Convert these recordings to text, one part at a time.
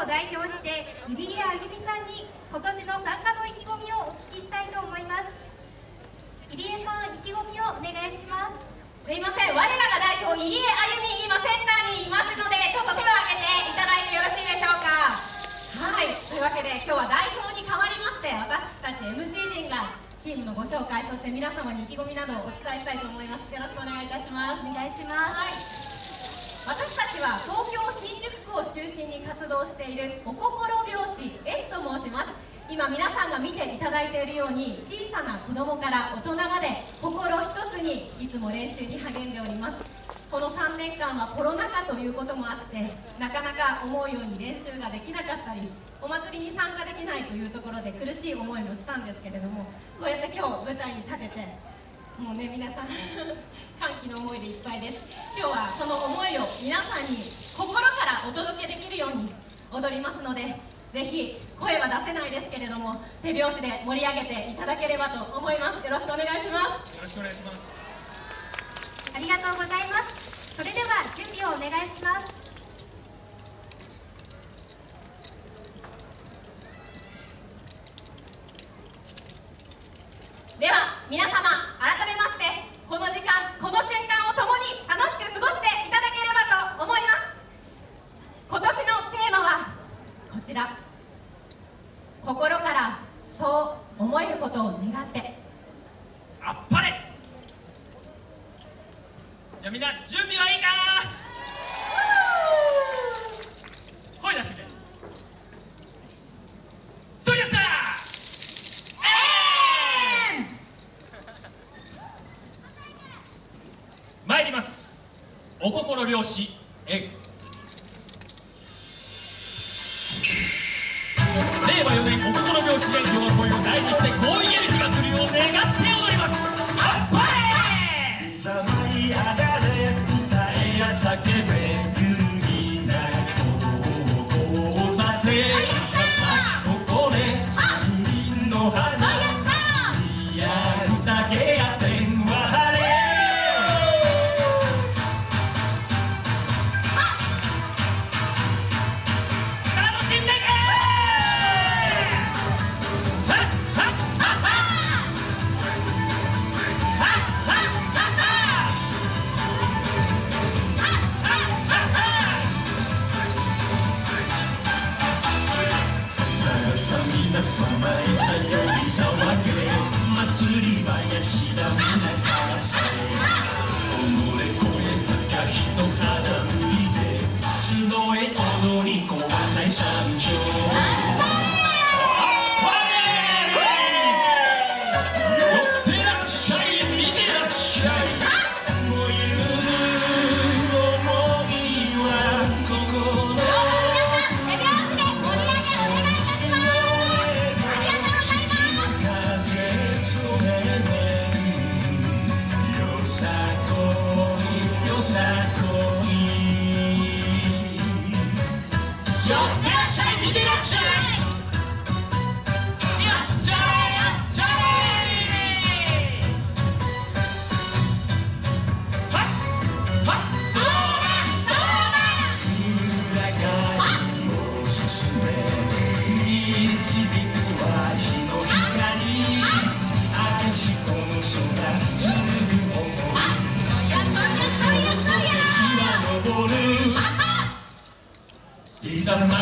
を代表して入江あゆみさんに今年の参加の意気込みをお聞きしたいと思います。入江さん意気込みをお願いします。すいません。我らが代表入江あゆみ今センターにいますのでちょっと手を挙げていただいてよろしいでしょうか。はい。というわけで今日は代表に代わりまして私たち MC 陣がチームのご紹介そして皆様に意気込みなどをお伝えしたいと思います。よろしくお願いいたします。お願いします。はい私たちは東京新宿区を中心に活動しているお心拍子 S と申します。今皆さんが見ていただいているように小さな子供から大人まで心一つにいつも練習に励んでおります。この3年間はコロナ禍ということもあってなかなか思うように練習ができなかったりお祭りに参加できないというところで苦しい思いもしたんですけれどもこうやって今日舞台に立ててもうね皆さん歓喜の思いでいっぱいです。今日はその思いを皆さんに心からお届けできるように踊りますのでぜひ声は出せないですけれども手拍子で盛り上げていただければと思います。よろしくお願いします。よろしくお願いします。ありがとうございます。それでは準備をお願いします。では皆様改めましてこの時間この瞬間を共に楽しく過ごしていただければと思います今年のテーマはこちら心からそう思えることを願って。あっぱれ。じゃあみんな準備はいいか？声出して。くれそうやったえーん参ります。お心拍子えお心拍子で喜びを大事にして強引あ皆様いざより騒げ祭りはやしらみなからさえ己越えた日の寄っいざ舞い上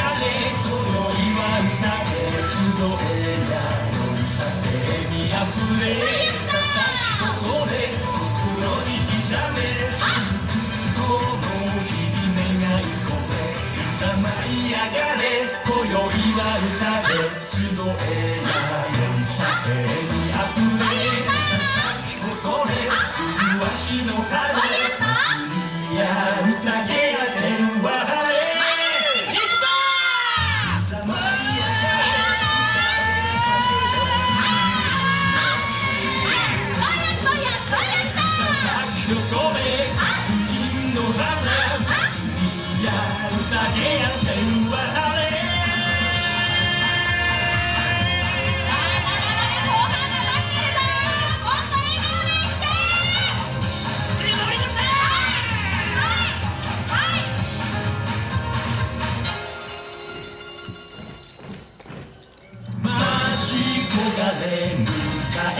がれ今宵は歌で集えやよりさてにあふれささここで心に刻め続くこの日々願い込めいざ舞い上がれ今宵は歌で集えやよりさてにあふれささここで麗しの春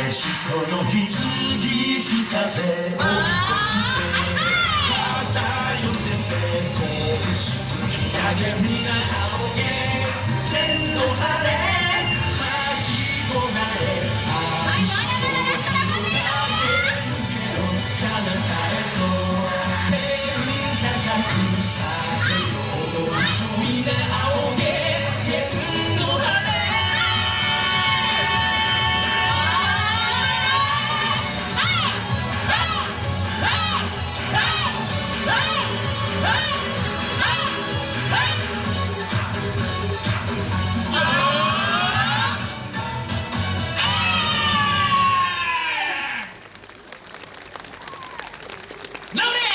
返しこのひつぎし風を起こして肩寄せて拳突き上げ皆仰げ Load it!